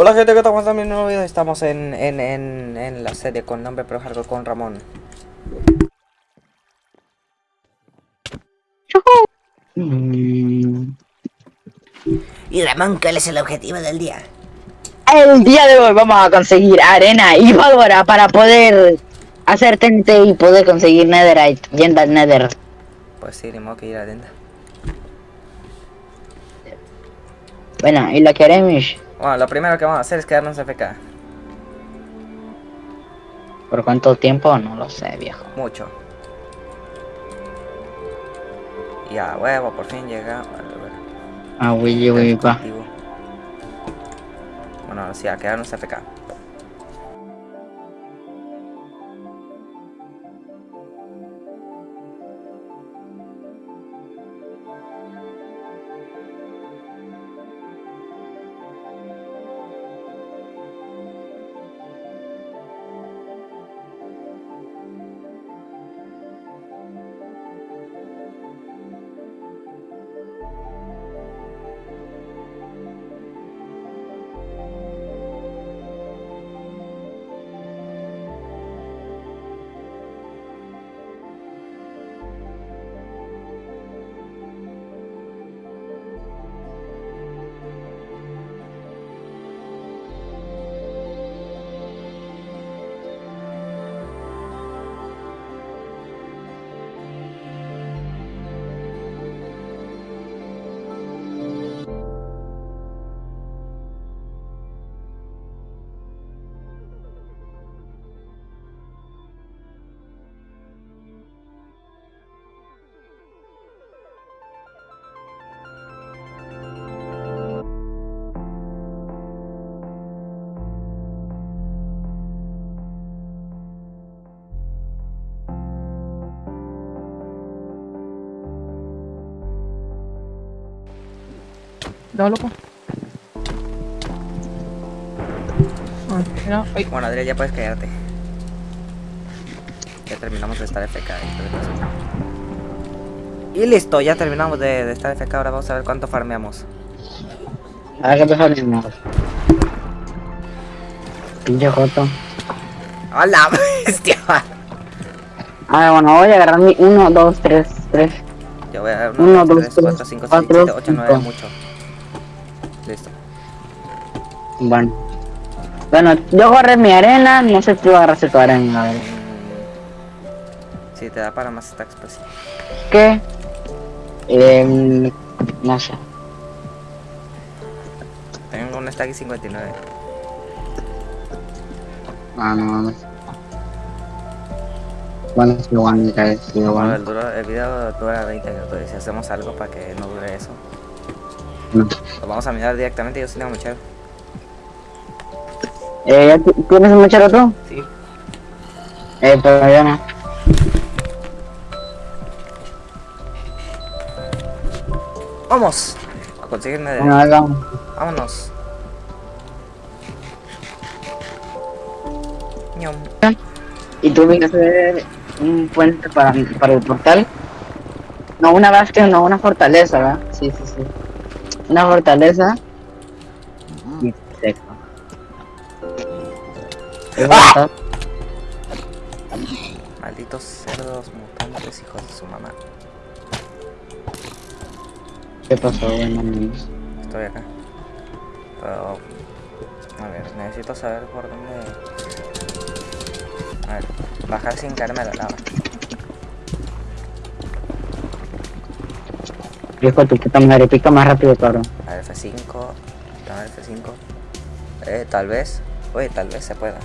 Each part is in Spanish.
Hola gente, ¿qué tal? ¿Cómo están? Mi nuevo video. Estamos en, en, en, en la serie con nombre pero Hardcore con Ramón. Y Ramón, ¿cuál es el objetivo del día? El día de hoy vamos a conseguir arena y pólvora para poder hacer TNT y poder conseguir netherite yendo al nether. Pues sí, modo que ir adentro. Bueno, y lo que haremos, Bueno, lo primero que vamos a hacer es quedarnos FK. ¿por cuánto tiempo? No lo sé, viejo. Mucho. Y a huevo, por fin llega. Ah, Willy, Willy, pa. Cultivo. Bueno, sí, a quedarnos FK. No, loco. Ah, mira, ay, Bueno, Adrián, ya puedes quedarte. Ya terminamos de estar FK. Y listo, ya terminamos de, de estar FK. Ahora vamos a ver cuánto farmeamos. A ver qué te salimos. Pinche joto. ¡Hola, bestia! A ver, bueno, voy a agarrar mi 1, 2, 3, 3. Yo voy a dar Uno, 1, 2, dos, 3, 4, tres, 5, 6, cuatro, 7, 8, 9, cinco. mucho. Bueno. Bueno, yo agarré mi arena, no sé si tú agarraste tu arena, a ver. Sí, te da para más stacks, pues. ¿Qué? Eh, no sé. Tengo un stack y 59. Ah, no, no. Bueno, es igual, me cae, igual. el, duro- el video dura 20 minutos y si hacemos algo para que no dure eso, No. lo vamos a mirar directamente. Yo sí tengo mucho. Eh, ¿ya ti- ¿tienes un mechero tú? Sí. Eh, pero yo no. ¡Vamos! A conseguir nether. Bueno, ahí vamos. Vámonos. Ñom. ¿Y tú vienes a hacer un puente para, para el portal? No, una bastion, no, una fortaleza, ¿verdad? Sí, sí, sí. Una fortaleza. Y seco. ¡Ah! Malditos cerdos mutantes, hijos de su mamá. ¿Qué pasó, bueno, amigos? Estoy acá. Pero... A ver, necesito saber por dónde... A ver, bajar sin caerme a la lava. De tu puta madre, pica más rápido, cabrón. A ver, F5. A ver, F5. Eh, tal vez. Oye, tal vez se pueda.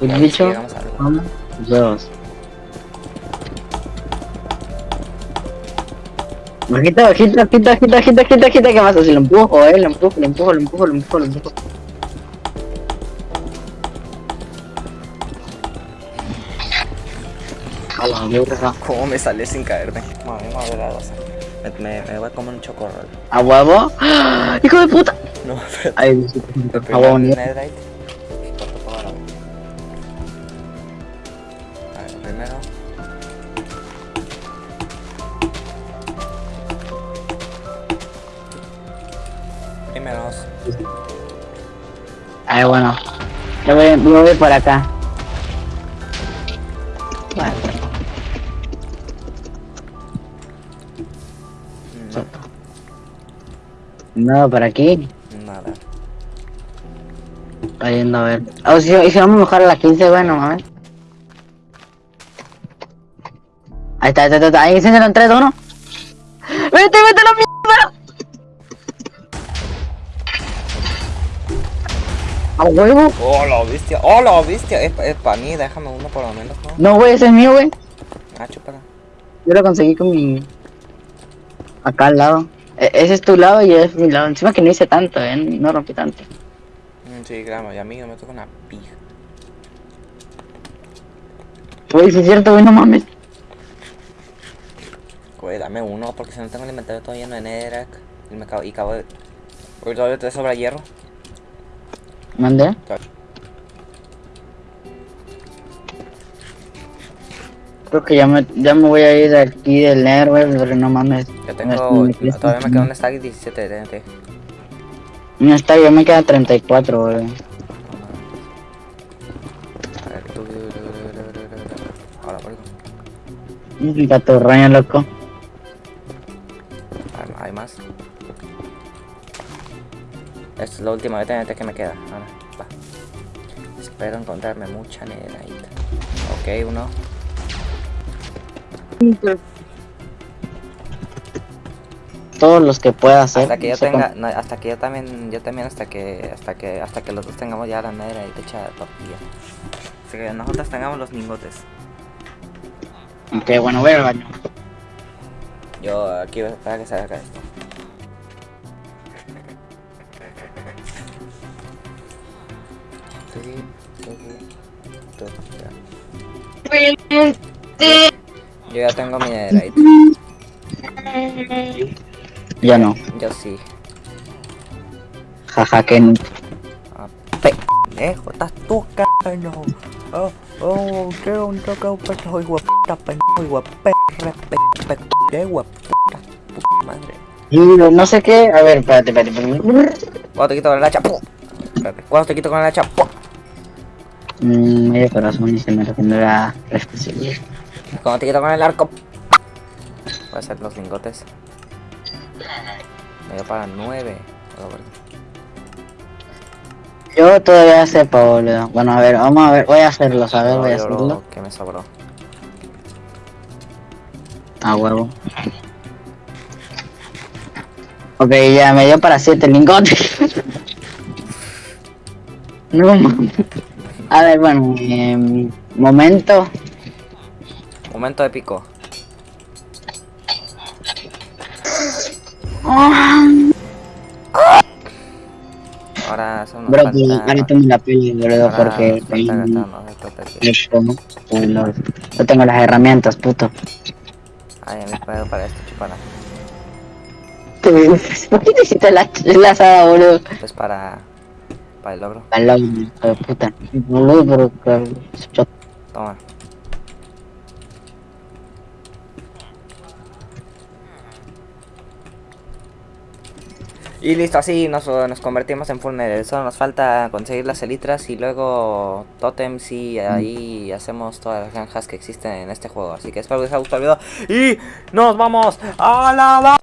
¿Un A ver si bicho? llegamos a algo. Uno, dos. Bajita, bajita, bajita, bajita, bajita, bajita, bajita, ¿qué pasa? Si lo empujo, eh, lo empujo, lo empujo, lo empujo, lo empujo, lo empujo. ¿Cómo me sale sin caerme? Mami. Me, me, me voy a comer un chocorrol. ¿A huevo? ¡Ah! ¡Hijo de puta! No. Ay, a huevo, primero. Primeros. Ay, bueno. Yo voy, yo voy por acá. Vale. No, por aquí. No, nada. Está yendo a ver. Oh, si, vamos a mejorar a las 15, bueno, a ver. Ahí está, ahí está, ahí está. Ahí en 3, 1. ¡Vete, vete la mierda! ¡A huevo! ¡Oh, la bestia! ¡Oh, la bestia! Es, es para mí, déjame uno por lo menos, ¿no? No, güey, ese es mío, güey. Ah, chúpala. Yo lo conseguí con mi... Acá al lado. E- ese es tu lado y es mi lado. Encima que no hice tanto, eh. No rompí tanto. Mm, Sí, claro, y a mí me toca una pija. Güey, si es cierto, güey, no mames. Güey, dame uno, porque si no tengo el inventario todo lleno de Netherrack. Y me acabo, y acabo de... Güey, todavía te sobra hierro. ¿Mandé? Creo que ya me, ya me voy a ir de aquí del güey, pero no mames. Yo tengo... Todavía me queda un stack y 17 de TNT. No está, ya me queda 34, güey. Ahora, por Un gatorraño, loco. Más. Esta es la última de TNT que me queda. Ahora, va. Espero encontrarme mucha netherite. Ok, uno. Todos los que pueda hacer. Hasta que yo tenga, no, hasta que yo también, yo también hasta que, hasta que, hasta que los dos tengamos ya la netherite hecha de tortilla. Hasta que nosotros tengamos los lingotes. Ok, bueno, voy al baño. Yo aquí voy a esperar que se haga esto. Yo ya tengo mi netherite. Ya no. Yo sí. Jaja, que no. Pendejo, estás tú, carajo. Oh, oh, quiero un toque, un pecho, puta, pendejo, pe- hijo de puta, madre. No sé qué. A ver, espérate, espérate, espérate. Cuando te quito con el hacha, Cuando te quito con el hacha, Mmm, medio corazón y se me regenera la especialidad. Cuando te quito con el arco, voy a hacer los lingotes. Me dio para nueve. Algo por ahí. Yo todavía sepa, boludo. Bueno, a ver, vamos a ver. Voy a hacerlo, a ver, No, voy a hacerlo. lo que me sobró. A huevo. Ok, ya me dio para 7 lingotes. no mames. A ver, bueno, em, momento. Momento épico. Ahora son Bro, ahorita me la peli, boludo, ahora porque tengo, no, tengo las herramientas, puto. Ay, me espero para esto, chupala. ¿Por qué te hiciste la, la asada, boludo? Pues para. Hijo de puta. Boludo, pero Toma. Y listo, así nos, nos convertimos en nether. Solo nos falta conseguir las elitras y luego totems y ahí hacemos todas las granjas que existen en este juego. Así que espero que les haya gustado el video. Y nos vamos a la